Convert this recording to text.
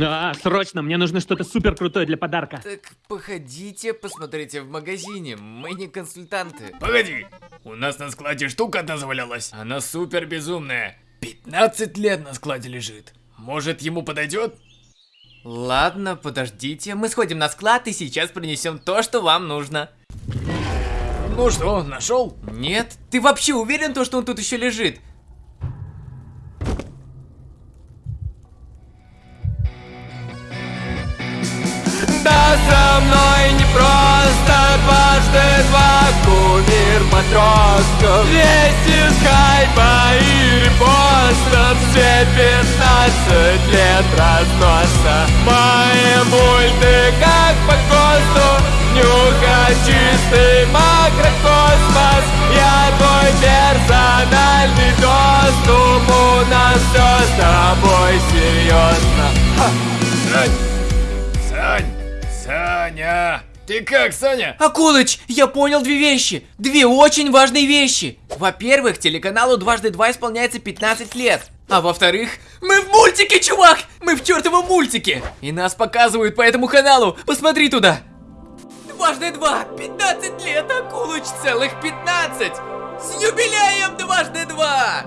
А, срочно, мне нужно что-то супер крутое для подарка. Так, походите, посмотрите в магазине. Мы не консультанты. Погоди, у нас на складе штука одна завалялась. Она супер безумная. 15 лет на складе лежит. Может, ему подойдет? Ладно, подождите. Мы сходим на склад и сейчас принесем то, что вам нужно. Ну что, нашел? Нет? Ты вообще уверен, то, что он тут еще лежит? Со мной не просто дважды два кумир матросков Весь хайпа и репостов Все 15 лет разноса. Мои мульты как по ГОСТу Нюха чистый макрокосмос. Я твой персональный доступ У нас все с тобой серьезно Ха. Саня! Ты как, Саня? Акулыч, я понял две вещи. Две очень важные вещи. Во-первых, телеканалу дважды два исполняется 15 лет. А во-вторых, мы в мультике, чувак! Мы в чертовом мультике! И нас показывают по этому каналу. Посмотри туда. Дважды два, 15 лет, Акулыч, целых 15! С юбилеем дважды два!